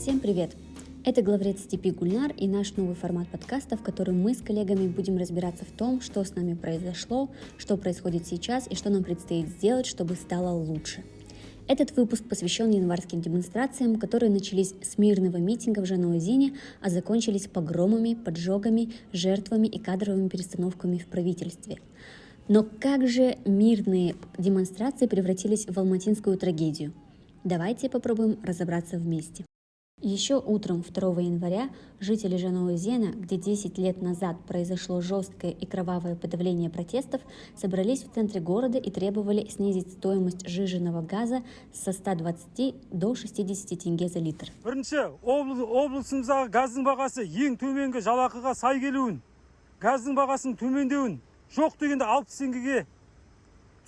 Всем привет! Это главред Степи Гульнар и наш новый формат подкаста, в котором мы с коллегами будем разбираться в том, что с нами произошло, что происходит сейчас и что нам предстоит сделать, чтобы стало лучше. Этот выпуск посвящен январским демонстрациям, которые начались с мирного митинга в Жануазине, а закончились погромами, поджогами, жертвами и кадровыми перестановками в правительстве. Но как же мирные демонстрации превратились в алматинскую трагедию? Давайте попробуем разобраться вместе. Еще утром 2 января жители Жануэзена, где 10 лет назад произошло жесткое и кровавое подавление протестов, собрались в центре города и требовали снизить стоимость жиженного газа со 120 до 60 тенге за литр. бірінші облысымыздағы газдың бағасы ең төменгі жалақыға сай келуін газдың бағасының төмендеуін жоқ дегенде алпыс теңгеге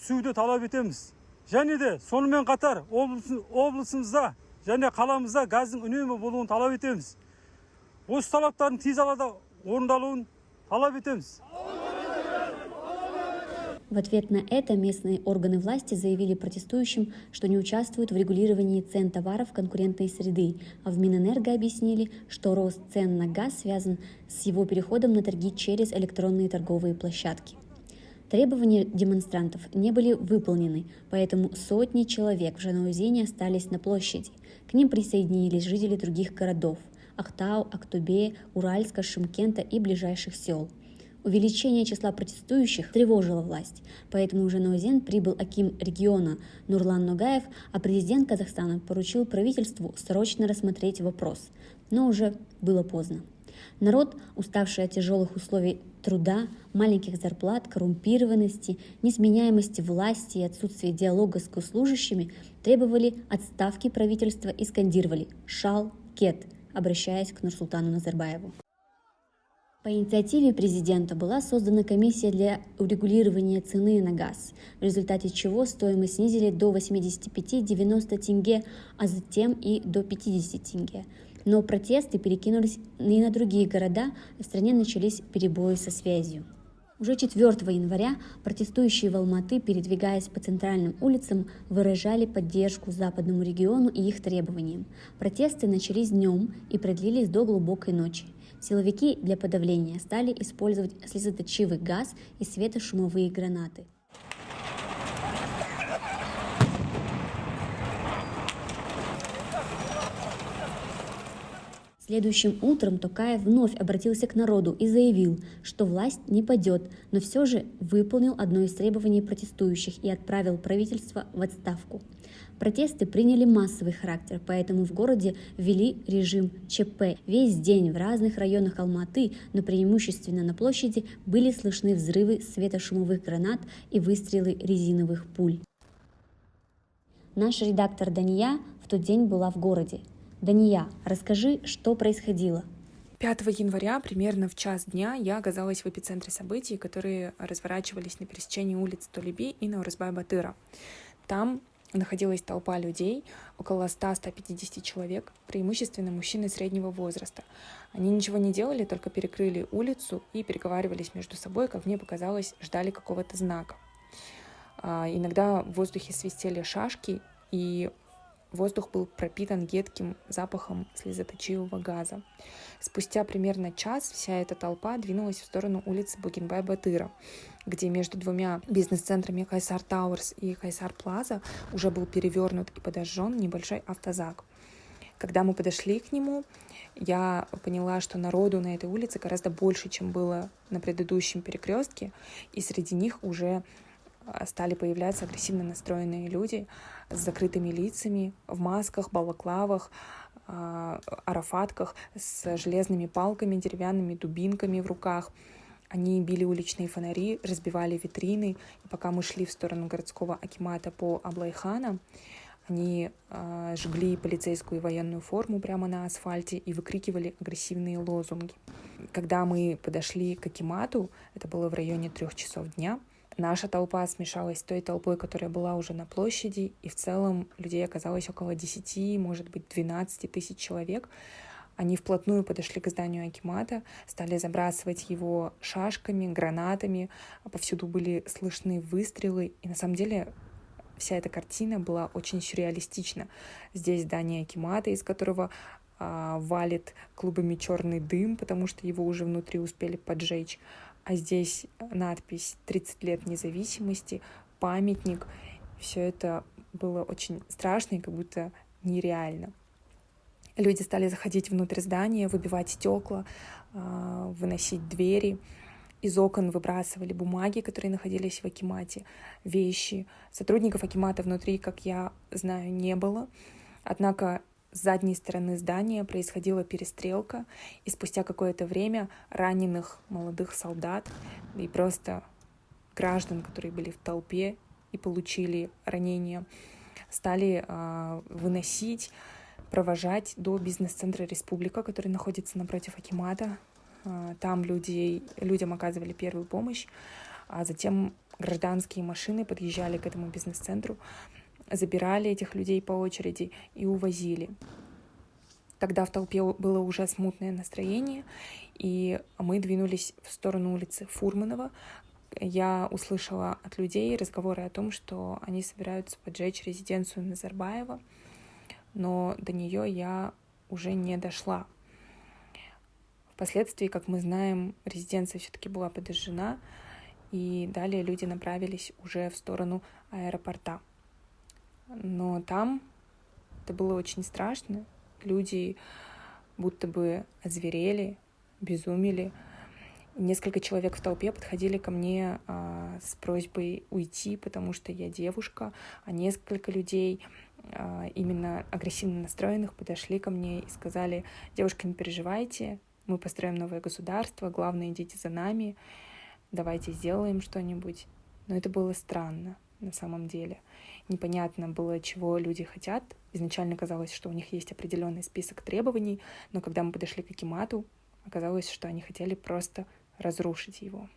түсуді талап етеміз және де сонымен қатар облысымызда және қаламызда газдың үнемі болуын талап етеміз осы талаптардың тез арада орындалуын талап етеміз В ответ на это местные органы власти заявили протестующим, что не участвуют в регулировании цен товаров конкурентной среды, а в Минэнерго объяснили, что рост цен на газ связан с его переходом на торги через электронные торговые площадки. Требования демонстрантов не были выполнены, поэтому сотни человек в Жанаузене остались на площади. К ним присоединились жители других городов – Ахтау, Актубе, Уральска, Шимкента и ближайших сел. Увеличение числа протестующих тревожило власть, поэтому в Жанаузен прибыл Аким региона Нурлан Ногаев, а президент Казахстана поручил правительству срочно рассмотреть вопрос, но уже было поздно. Народ, уставший от тяжелых условий труда, маленьких зарплат, коррумпированности, несменяемости власти и отсутствия диалога с госслужащими, требовали отставки правительства и скандировали «Шал, Кет», обращаясь к Нурсултану Назарбаеву. По инициативе президента была создана комиссия для урегулирования цены на газ, в результате чего стоимость снизили до 85-90 тенге, а затем и до 50 тенге. Но протесты перекинулись и на другие города, и в стране начались перебои со связью. Уже 4 января протестующие в Алматы, передвигаясь по центральным улицам, выражали поддержку западному региону и их требованиям. Протесты начались днем и продлились до глубокой ночи. Силовики для подавления стали использовать слезоточивый газ и светошумовые гранаты. Следующим утром Токаев вновь обратился к народу и заявил, что власть не падет, но все же выполнил одно из требований протестующих и отправил правительство в отставку. Протесты приняли массовый характер, поэтому в городе ввели режим ЧП. Весь день в разных районах Алматы, но преимущественно на площади, были слышны взрывы светошумовых гранат и выстрелы резиновых пуль. Наш редактор Дания в тот день была в городе. Дания, расскажи, что происходило. 5 января, примерно в час дня, я оказалась в эпицентре событий, которые разворачивались на пересечении улиц Толеби и Наурызбай-Батыра. Там находилась толпа людей, около 100-150 человек, преимущественно мужчины среднего возраста. Они ничего не делали, только перекрыли улицу и переговаривались между собой, как мне показалось, ждали какого-то знака. А, иногда в воздухе свистели шашки, и Воздух был пропитан едким запахом слезоточивого газа. Спустя примерно час вся эта толпа двинулась в сторону улицы Бугенбай-Батыра, где между двумя бизнес-центрами Кайсар Тауэрс и Кайсар Плаза уже был перевернут и подожжен небольшой автозак. Когда мы подошли к нему, я поняла, что народу на этой улице гораздо больше, чем было на предыдущем перекрестке, и среди них уже стали появляться агрессивно настроенные люди с закрытыми лицами, в масках, балаклавах, а, арафатках, с железными палками, деревянными дубинками в руках. Они били уличные фонари, разбивали витрины. И пока мы шли в сторону городского акимата по Аблайхана, они э, жгли полицейскую и военную форму прямо на асфальте и выкрикивали агрессивные лозунги. Когда мы подошли к Акимату, это было в районе трех часов дня, Наша толпа смешалась с той толпой, которая была уже на площади, и в целом людей оказалось около 10, может быть, 12 тысяч человек. Они вплотную подошли к зданию Акимата, стали забрасывать его шашками, гранатами, повсюду были слышны выстрелы, и на самом деле вся эта картина была очень сюрреалистична. Здесь здание Акимата, из которого а, валит клубами черный дым, потому что его уже внутри успели поджечь. А здесь надпись «30 лет независимости», памятник. Все это было очень страшно и как будто нереально. Люди стали заходить внутрь здания, выбивать стекла, а, выносить двери. Из окон выбрасывали бумаги, которые находились в Акимате, вещи. Сотрудников Акимата внутри, как я знаю, не было. Однако с задней стороны здания происходила перестрелка, и спустя какое-то время раненых молодых солдат и просто граждан, которые были в толпе и получили ранения, стали э, выносить, провожать до бизнес-центра Республика, который находится напротив Акимата. Э, там люди, людям оказывали первую помощь, а затем гражданские машины подъезжали к этому бизнес-центру, забирали этих людей по очереди и увозили. Тогда в толпе было уже смутное настроение, и мы двинулись в сторону улицы Фурманова. Я услышала от людей разговоры о том, что они собираются поджечь резиденцию Назарбаева, но до нее я уже не дошла. Впоследствии, как мы знаем, резиденция все-таки была подожжена, и далее люди направились уже в сторону аэропорта. Но там это было очень страшно. Люди будто бы озверели, безумели. Несколько человек в толпе подходили ко мне а, с просьбой уйти, потому что я девушка, а несколько людей а, именно агрессивно настроенных подошли ко мне и сказали, девушка, не переживайте, мы построим новое государство, главное, идите за нами, давайте сделаем что-нибудь. Но это было странно на самом деле непонятно было, чего люди хотят. Изначально казалось, что у них есть определенный список требований, но когда мы подошли к Акимату, оказалось, что они хотели просто разрушить его.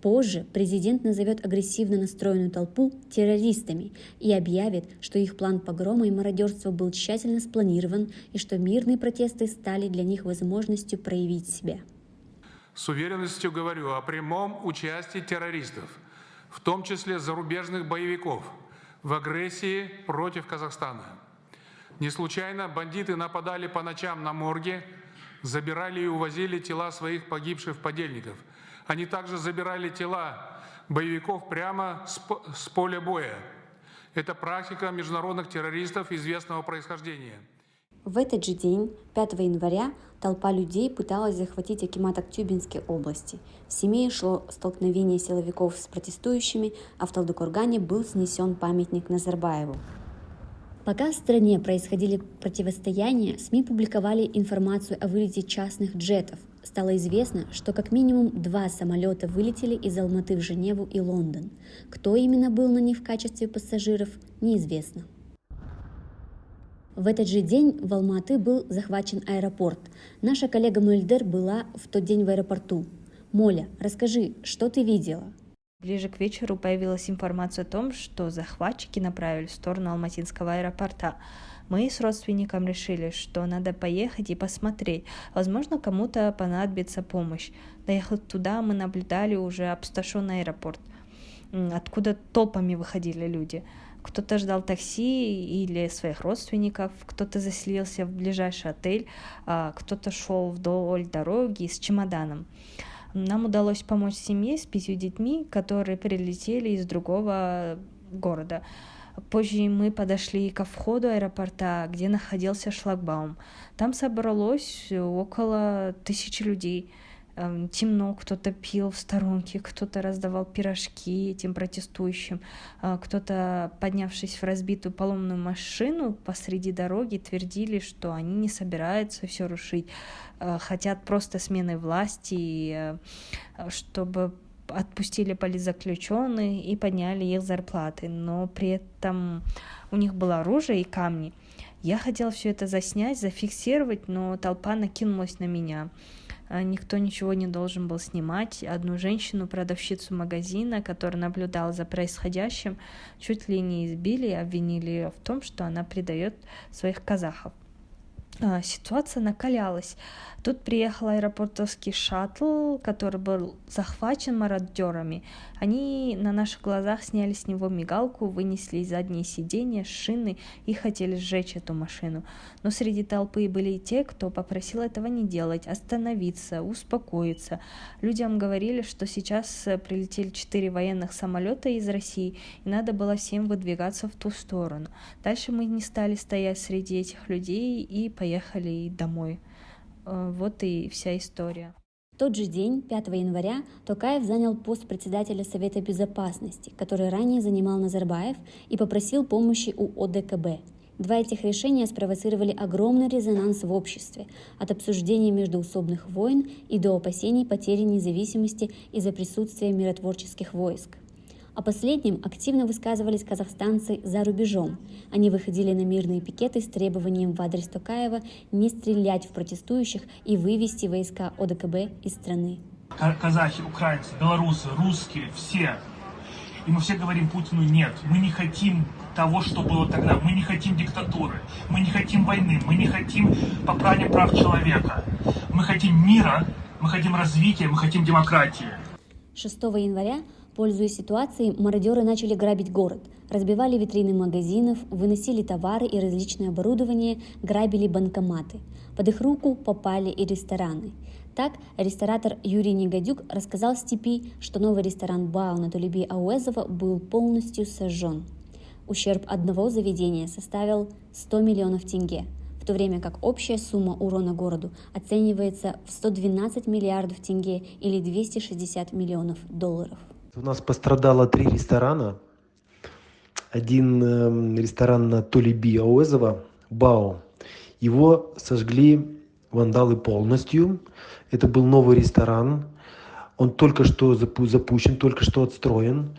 Позже президент назовет агрессивно настроенную толпу террористами и объявит, что их план погрома и мародерства был тщательно спланирован и что мирные протесты стали для них возможностью проявить себя. С уверенностью говорю о прямом участии террористов, в том числе зарубежных боевиков – в агрессии против Казахстана. Не случайно бандиты нападали по ночам на морге, забирали и увозили тела своих погибших подельников. Они также забирали тела боевиков прямо с поля боя. Это практика международных террористов известного происхождения. В этот же день, 5 января, толпа людей пыталась захватить Акимат Актюбинской области. В Семее шло столкновение силовиков с протестующими, а в Талдыкургане был снесен памятник Назарбаеву. Пока в стране происходили противостояния, СМИ публиковали информацию о вылете частных джетов. Стало известно, что как минимум два самолета вылетели из Алматы в Женеву и Лондон. Кто именно был на них в качестве пассажиров, неизвестно. В этот же день в Алматы был захвачен аэропорт. Наша коллега Мульдер была в тот день в аэропорту. Моля, расскажи, что ты видела? Ближе к вечеру появилась информация о том, что захватчики направили в сторону Алматинского аэропорта. Мы с родственником решили, что надо поехать и посмотреть. Возможно, кому-то понадобится помощь. Доехав туда, мы наблюдали уже опустошенный аэропорт, откуда толпами выходили люди. Кто-то ждал такси или своих родственников, кто-то заселился в ближайший отель, а кто-то шел вдоль дороги с чемоданом. Нам удалось помочь семье с пятью детьми, которые прилетели из другого города. Позже мы подошли ко входу аэропорта, где находился шлагбаум. Там собралось около тысячи людей. Эм, темно, кто-то пил в сторонке, кто-то раздавал пирожки этим протестующим, э, кто-то, поднявшись в разбитую поломную машину посреди дороги, твердили, что они не собираются все рушить, э, хотят просто смены власти, э, чтобы отпустили политзаключенных и подняли их зарплаты, но при этом у них было оружие и камни. Я хотела все это заснять, зафиксировать, но толпа накинулась на меня. А, никто ничего не должен был снимать. Одну женщину, продавщицу магазина, которая наблюдала за происходящим, чуть ли не избили и обвинили ее в том, что она предает своих казахов. А, ситуация накалялась. Тут приехал аэропортовский шаттл, который был захвачен мародерами. Они на наших глазах сняли с него мигалку, вынесли задние сиденья, шины и хотели сжечь эту машину. Но среди толпы были и те, кто попросил этого не делать, остановиться, успокоиться. Людям говорили, что сейчас прилетели четыре военных самолета из России, и надо было всем выдвигаться в ту сторону. Дальше мы не стали стоять среди этих людей и поехали домой. Э, вот и вся история. В тот же день, 5 января, Токаев занял пост председателя Совета Безопасности, который ранее занимал Назарбаев, и попросил помощи у ОДКБ. Два этих решения спровоцировали огромный резонанс в обществе, от обсуждения междуусобных войн и до опасений потери независимости из-за присутствия миротворческих войск. О последнем активно высказывались казахстанцы за рубежом. Они выходили на мирные пикеты с требованием в адрес Токаева не стрелять в протестующих и вывести войска ОДКБ из страны. Казахи, украинцы, белорусы, русские, все. И мы все говорим Путину нет. Мы не хотим того, что было тогда. Мы не хотим диктатуры. Мы не хотим войны. Мы не хотим попрания прав человека. Мы хотим мира, мы хотим развития, мы хотим демократии. 6 января Пользуясь ситуацией, мародеры начали грабить город, разбивали витрины магазинов, выносили товары и различное оборудование, грабили банкоматы. Под их руку попали и рестораны. Так, ресторатор Юрий Негодюк рассказал Степи, что новый ресторан Бау на Тулеби Ауэзова был полностью сожжен. Ущерб одного заведения составил 100 миллионов тенге, в то время как общая сумма урона городу оценивается в 112 миллиардов тенге или 260 миллионов долларов. У нас пострадало три ресторана. Один э, ресторан на Толиби Ауэзова, Бао. Его сожгли вандалы полностью. Это был новый ресторан. Он только что запу запущен, только что отстроен.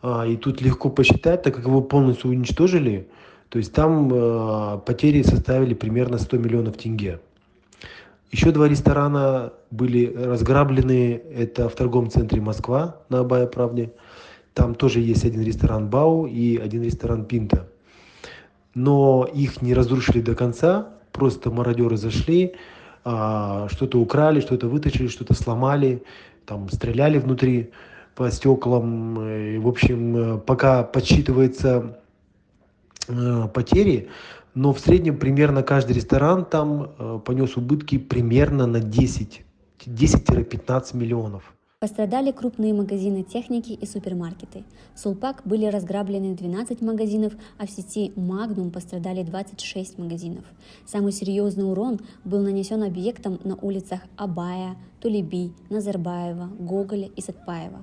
А, и тут легко посчитать, так как его полностью уничтожили, то есть там э, потери составили примерно 100 миллионов тенге. Еще два ресторана были разграблены. Это в торговом центре Москва на Абая Правде. Там тоже есть один ресторан Бау и один ресторан Пинта. Но их не разрушили до конца. Просто мародеры зашли, а, что-то украли, что-то вытащили, что-то сломали, там стреляли внутри по стеклам. В общем, пока подсчитывается э, потери, но в среднем примерно каждый ресторан там э, понес убытки примерно на 10 10-15 миллионов. Пострадали крупные магазины техники и супермаркеты. В Сулпак были разграблены 12 магазинов, а в сети Magnum пострадали 26 магазинов. Самый серьезный урон был нанесен объектам на улицах Абая, Тулеби, Назарбаева, Гоголя и Сатпаева.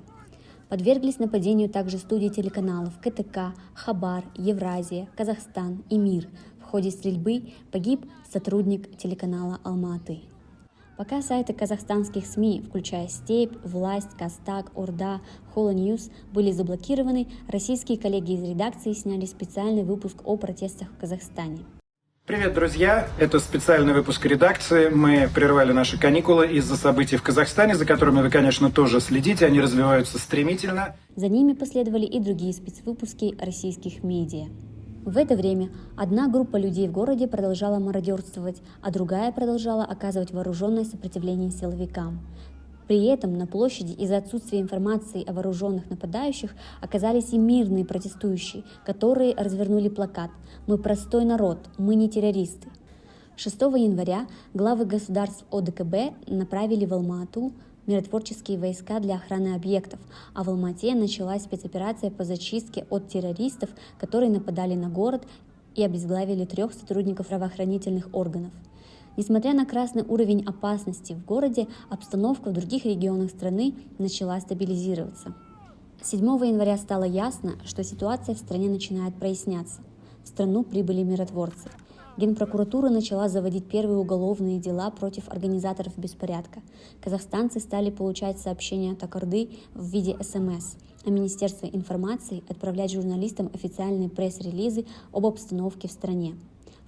Подверглись нападению также студии телеканалов КТК, Хабар, Евразия, Казахстан и Мир, в ходе стрельбы погиб сотрудник телеканала «Алматы». Пока сайты казахстанских СМИ, включая «Степь», «Власть», «КазТАГ», «Орда», «Hola News» были заблокированы, российские коллеги из редакции сняли специальный выпуск о протестах в Казахстане. Привет, друзья! Это специальный выпуск редакции. Мы прервали наши каникулы из-за событий в Казахстане, за которыми вы, конечно, тоже следите. Они развиваются стремительно. За ними последовали и другие спецвыпуски российских медиа. В это время одна группа людей в городе продолжала мародерствовать, а другая продолжала оказывать вооруженное сопротивление силовикам. При этом на площади из-за отсутствия информации о вооруженных нападающих оказались и мирные протестующие, которые развернули плакат «Мы простой народ, мы не террористы». 6 января главы государств ОДКБ направили в Алмату миротворческие войска для охраны объектов, а в Алмате началась спецоперация по зачистке от террористов, которые нападали на город и обезглавили трех сотрудников правоохранительных органов. Несмотря на красный уровень опасности в городе, обстановка в других регионах страны начала стабилизироваться. 7 января стало ясно, что ситуация в стране начинает проясняться. В страну прибыли миротворцы – Генпрокуратура начала заводить первые уголовные дела против организаторов беспорядка. Казахстанцы стали получать сообщения от Акорды в виде СМС, а Министерство информации отправлять журналистам официальные пресс-релизы об обстановке в стране.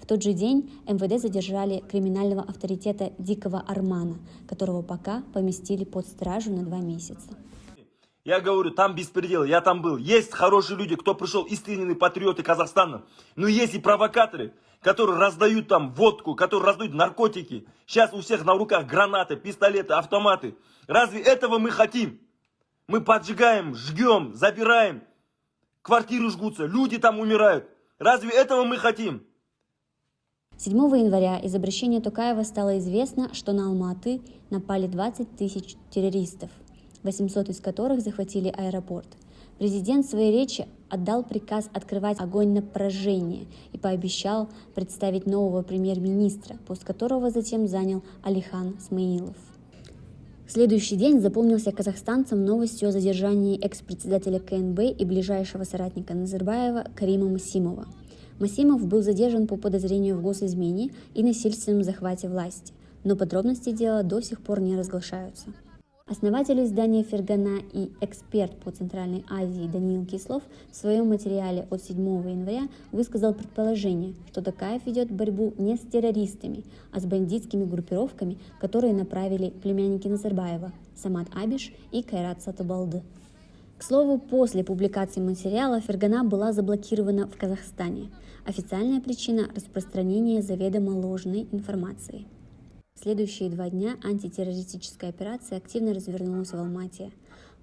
В тот же день МВД задержали криминального авторитета Дикого Армана, которого пока поместили под стражу на два месяца. Я говорю, там беспредел, я там был. Есть хорошие люди, кто пришел, истинные патриоты Казахстана. Но есть и провокаторы, которые раздают там водку, которые раздают наркотики. Сейчас у всех на руках гранаты, пистолеты, автоматы. Разве этого мы хотим? Мы поджигаем, жгем, забираем. Квартиры жгутся, люди там умирают. Разве этого мы хотим? 7 января из обращения Тукаева стало известно, что на Алматы напали 20 тысяч террористов, 800 из которых захватили аэропорт. Президент в своей речи отдал приказ открывать огонь на поражение и пообещал представить нового премьер-министра, пост которого затем занял Алихан Смаилов. Следующий день запомнился казахстанцам новостью о задержании экс-председателя КНБ и ближайшего соратника Назарбаева Карима Масимова. Масимов был задержан по подозрению в госизмене и насильственном захвате власти, но подробности дела до сих пор не разглашаются. Основатель издания «Фергана» и эксперт по Центральной Азии Даниил Кислов в своем материале от 7 января высказал предположение, что Такаев ведет борьбу не с террористами, а с бандитскими группировками, которые направили племянники Назарбаева Самат Абиш и Кайрат Сатабалды. К слову, после публикации материала Фергана была заблокирована в Казахстане. Официальная причина – распространение заведомо ложной информации – следующие два дня антитеррористическая операция активно развернулась в Алмате.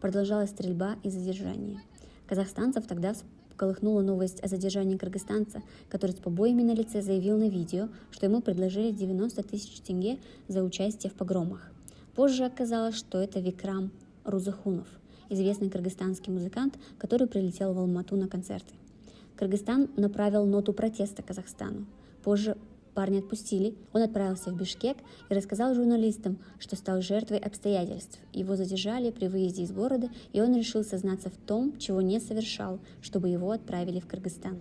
Продолжалась стрельба и задержание. Казахстанцев тогда всколыхнула новость о задержании кыргызстанца, который с побоями на лице заявил на видео, что ему предложили 90 тысяч тенге за участие в погромах. Позже оказалось, что это Викрам Рузахунов, известный кыргызстанский музыкант, который прилетел в Алмату на концерты. Кыргызстан направил ноту протеста Казахстану. Позже Парня отпустили, он отправился в Бишкек и рассказал журналистам, что стал жертвой обстоятельств. Его задержали при выезде из города, и он решил сознаться в том, чего не совершал, чтобы его отправили в Кыргызстан.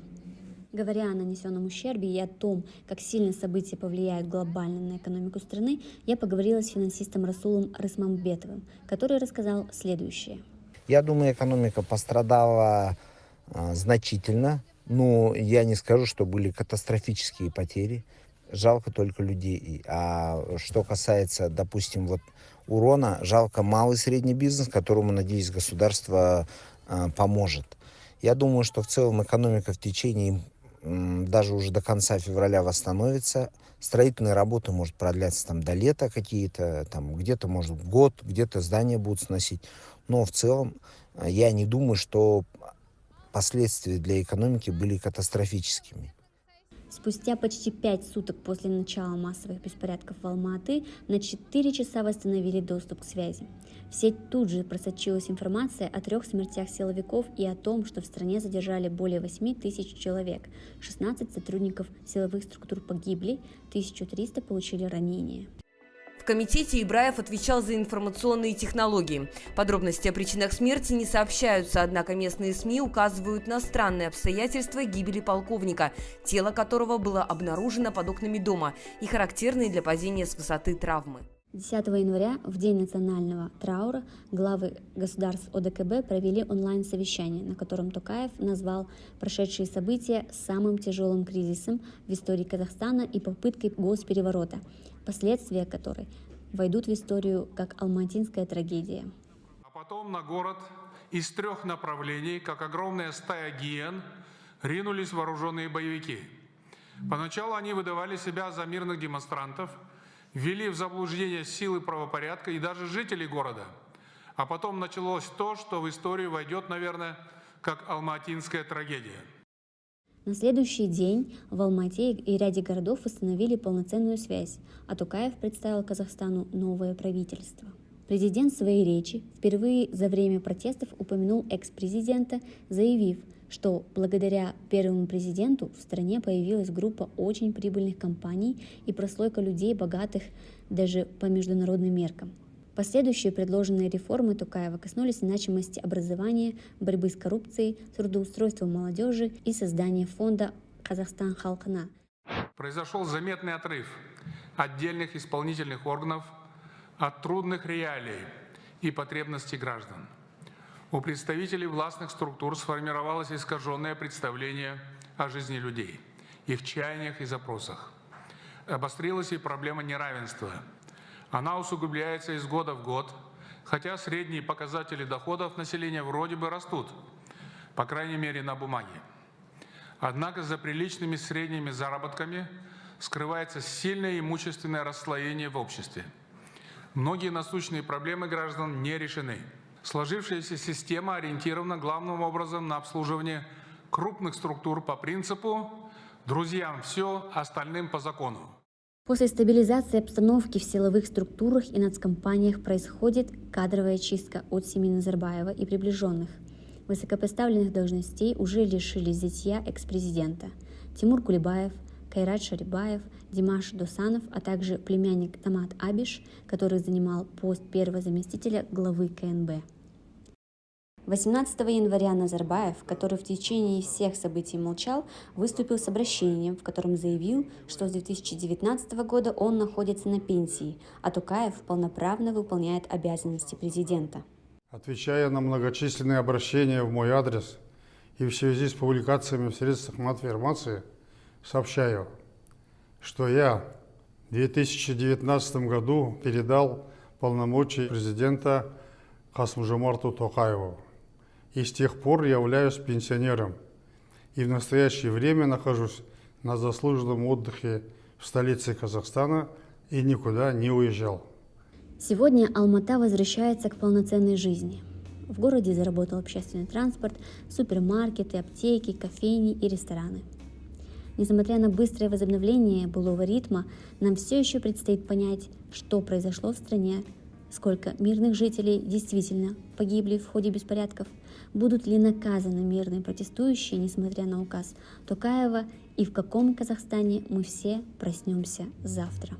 Говоря о нанесенном ущербе и о том, как сильно события повлияют глобально на экономику страны, я поговорила с финансистом Расулом Рысмамбетовым, который рассказал следующее. Я думаю, экономика пострадала а, значительно, но я не скажу, что были катастрофические потери жалко только людей. А что касается, допустим, вот урона, жалко малый и средний бизнес, которому, надеюсь, государство э, поможет. Я думаю, что в целом экономика в течение даже уже до конца февраля восстановится. Строительные работы может продляться там до лета какие-то, там где-то может год, где-то здания будут сносить. Но в целом э, я не думаю, что последствия для экономики были катастрофическими. Спустя почти пять суток после начала массовых беспорядков в Алматы на 4 часа восстановили доступ к связи. В сеть тут же просочилась информация о трех смертях силовиков и о том, что в стране задержали более 8 тысяч человек, 16 сотрудников силовых структур погибли, 1300 получили ранения комитете Ибраев отвечал за информационные технологии. Подробности о причинах смерти не сообщаются, однако местные СМИ указывают на странные обстоятельства гибели полковника, тело которого было обнаружено под окнами дома и характерные для падения с высоты травмы. 10 января, в день национального траура, главы государств ОДКБ провели онлайн-совещание, на котором Токаев назвал прошедшие события самым тяжелым кризисом в истории Казахстана и попыткой госпереворота, последствия которой войдут в историю как алматинская трагедия. А потом на город из трех направлений, как огромная стая гиен, ринулись вооруженные боевики. Поначалу они выдавали себя за мирных демонстрантов, ввели в заблуждение силы правопорядка и даже жителей города. А потом началось то, что в историю войдет, наверное, как алматинская трагедия – на следующий день в Алмате и ряде городов установили полноценную связь, а Тукаев представил Казахстану новое правительство. Президент в своей речи впервые за время протестов упомянул экс-президента, заявив, что благодаря первому президенту в стране появилась группа очень прибыльных компаний и прослойка людей, богатых даже по международным меркам – Последующие предложенные реформы Тукаева коснулись значимости образования, борьбы с коррупцией, трудоустройства молодежи и создания фонда «Казахстан Халкана». Произошел заметный отрыв отдельных исполнительных органов от трудных реалий и потребностей граждан. У представителей властных структур сформировалось искаженное представление о жизни людей, их чаяниях и запросах. Обострилась и проблема неравенства – она усугубляется из года в год, хотя средние показатели доходов населения вроде бы растут, по крайней мере на бумаге. Однако за приличными средними заработками скрывается сильное имущественное расслоение в обществе. Многие насущные проблемы граждан не решены. Сложившаяся система ориентирована главным образом на обслуживание крупных структур по принципу «друзьям все, остальным по закону». После стабилизации обстановки в силовых структурах и нацкомпаниях происходит кадровая чистка от семьи Назарбаева и приближенных. Высокопоставленных должностей уже лишились зятья экс-президента. Тимур Кулебаев, Кайрат Шарибаев, Димаш Досанов, а также племянник Тамат Абиш, который занимал пост первого заместителя главы КНБ. 18 января Назарбаев, который в течение всех событий молчал, выступил с обращением, в котором заявил, что с 2019 года он находится на пенсии, а Тукаев полноправно выполняет обязанности президента. Отвечая на многочисленные обращения в мой адрес и в связи с публикациями в средствах массовой информации, сообщаю, что я в 2019 году передал полномочия президента Хасмужамарту Токаеву и с тех пор являюсь пенсионером и в настоящее время нахожусь на заслуженном отдыхе в столице Казахстана и никуда не уезжал. Сегодня Алмата возвращается к полноценной жизни. В городе заработал общественный транспорт, супермаркеты, аптеки, кофейни и рестораны. Несмотря на быстрое возобновление былого ритма, нам все еще предстоит понять, что произошло в стране сколько мирных жителей действительно погибли в ходе беспорядков, будут ли наказаны мирные протестующие, несмотря на указ Токаева, и в каком Казахстане мы все проснемся завтра.